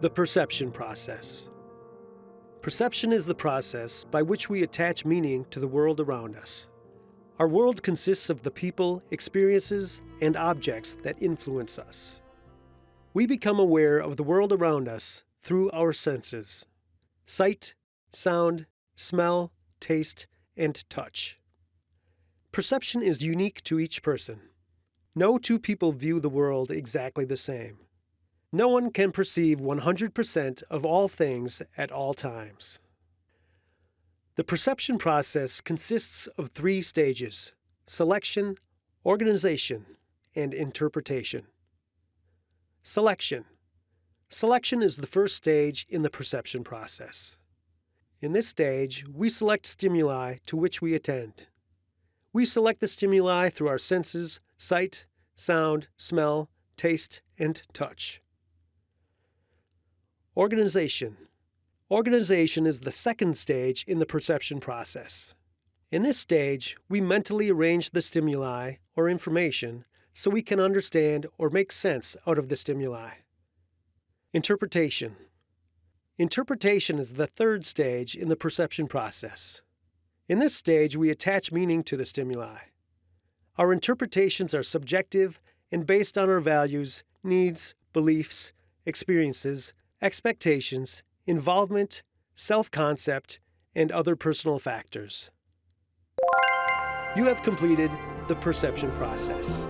The perception process. Perception is the process by which we attach meaning to the world around us. Our world consists of the people, experiences, and objects that influence us. We become aware of the world around us through our senses sight, sound, smell, taste, and touch. Perception is unique to each person. No two people view the world exactly the same. No one can perceive 100% of all things at all times. The perception process consists of three stages selection, organization, and interpretation. Selection. Selection is the first stage in the perception process. In this stage, we select stimuli to which we attend. We select the stimuli through our senses sight, sound, smell, taste, and touch. Organization. Organization is the second stage in the perception process. In this stage, we mentally arrange the stimuli or information so we can understand or make sense out of the stimuli. Interpretation. Interpretation is the third stage in the perception process. In this stage, we attach meaning to the stimuli. Our interpretations are subjective and based on our values, needs, beliefs, experiences, expectations, involvement, self concept, and other personal factors. You have completed the perception process.